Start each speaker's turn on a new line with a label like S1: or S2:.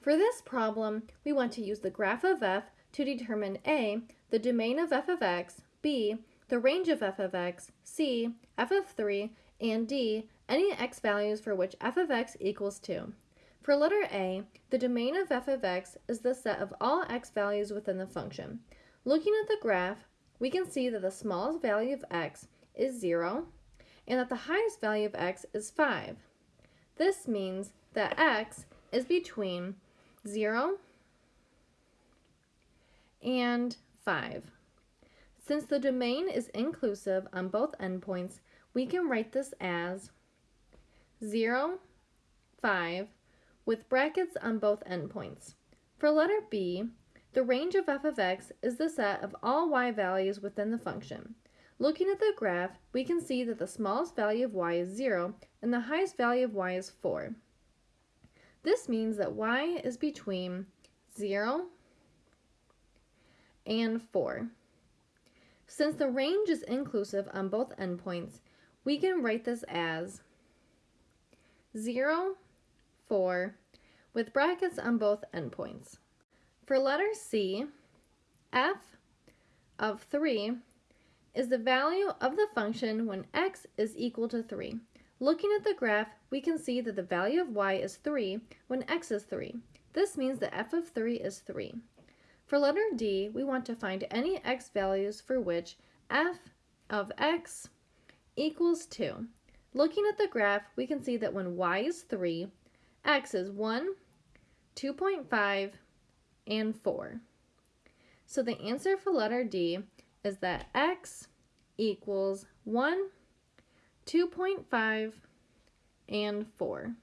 S1: For this problem, we want to use the graph of f to determine a, the domain of f of x, b, the range of f of x, c, f of 3, and d, any x values for which f of x equals 2. For letter a, the domain of f of x is the set of all x values within the function. Looking at the graph, we can see that the smallest value of x is 0, and that the highest value of x is 5. This means that x is between 0 and 5. Since the domain is inclusive on both endpoints, we can write this as 0, 5, with brackets on both endpoints. For letter b, the range of f of x is the set of all y values within the function. Looking at the graph, we can see that the smallest value of y is 0 and the highest value of y is 4. This means that y is between 0 and 4. Since the range is inclusive on both endpoints, we can write this as 0, 4, with brackets on both endpoints. For letter C, f of 3 is the value of the function when x is equal to 3. Looking at the graph, we can see that the value of y is 3 when x is 3. This means that f of 3 is 3. For letter D, we want to find any x values for which f of x equals 2. Looking at the graph, we can see that when y is 3, x is 1, 2.5, and 4. So the answer for letter D is that x equals 1, 2.5, and 4.